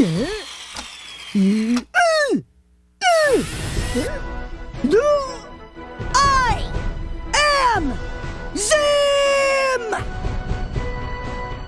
I am